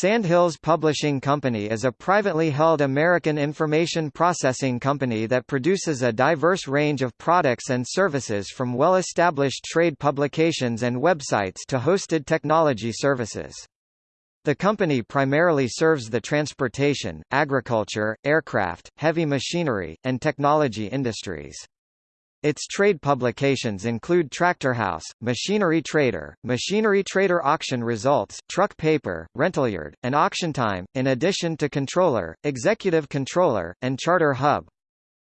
Sandhills Publishing Company is a privately held American information processing company that produces a diverse range of products and services from well-established trade publications and websites to hosted technology services. The company primarily serves the transportation, agriculture, aircraft, heavy machinery, and technology industries. Its trade publications include Tractor House, Machinery Trader, Machinery Trader Auction Results, Truck Paper, Rentalyard, and Auction Time, in addition to Controller, Executive Controller, and Charter Hub.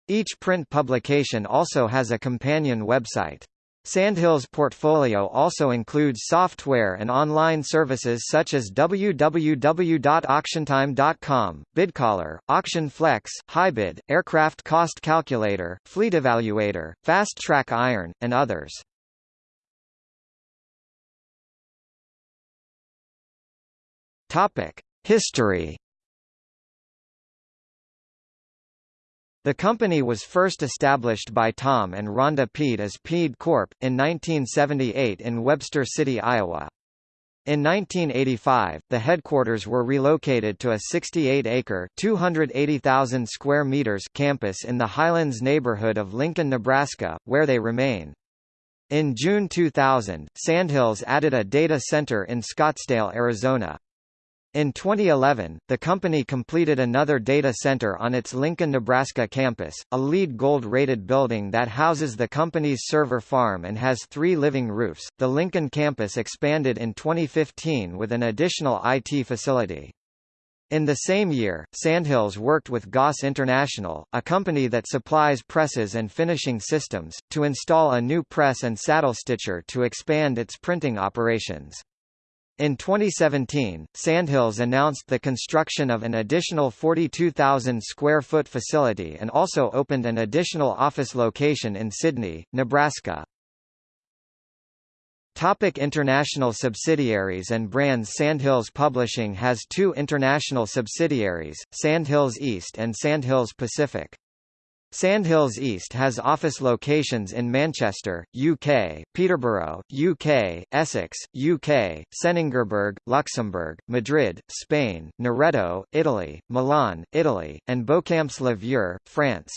Each print publication also has a companion website. Sandhills' portfolio also includes software and online services such as www.auctiontime.com, BidCaller, Auction Flex, HiBid, Aircraft Cost Calculator, Fleet Evaluator, Fast Track Iron, and others. History The company was first established by Tom and Rhonda Peed as Peed Corp. in 1978 in Webster City, Iowa. In 1985, the headquarters were relocated to a 68-acre (280,000 square meters) campus in the Highlands neighborhood of Lincoln, Nebraska, where they remain. In June 2000, Sandhills added a data center in Scottsdale, Arizona. In 2011, the company completed another data center on its Lincoln, Nebraska campus, a LEED Gold-rated building that houses the company's server farm and has three living roofs. The Lincoln campus expanded in 2015 with an additional IT facility. In the same year, Sandhills worked with Goss International, a company that supplies presses and finishing systems, to install a new press and saddle stitcher to expand its printing operations. In 2017, Sandhills announced the construction of an additional 42,000 square foot facility and also opened an additional office location in Sidney, Nebraska. Topic international subsidiaries and brands Sandhills Publishing has two international subsidiaries, Sandhills East and Sandhills Pacific. Sandhills East has office locations in Manchester, UK, Peterborough, UK, Essex, UK, Senningerberg, Luxembourg, Madrid, Spain, Noretto, Italy, Milan, Italy, and Beauchamps-le-Vieux, France.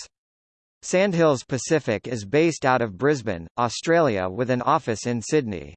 Sandhills Pacific is based out of Brisbane, Australia with an office in Sydney.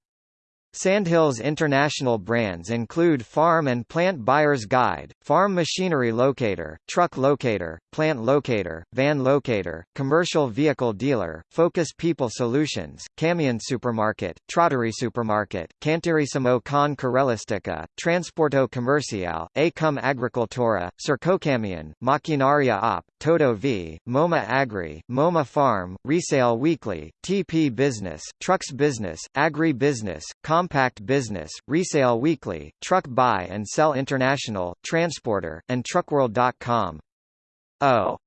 Sandhills international brands include Farm and Plant Buyer's Guide, Farm Machinery Locator, Truck Locator, Plant Locator, Van Locator, Commercial Vehicle Dealer, Focus People Solutions, Camion Supermarket, Trottery Supermarket, Cantirissimo con Carellistica, Transporto Comercial, Acum Agricultura, Circocamion, Maquinaria Op, Toto V, MoMA Agri, MoMA Farm, Resale Weekly, TP Business, Trucks Business, Agri Business, Compact Business, Resale Weekly, Truck Buy and Sell International, Transporter, and Truckworld.com. O oh.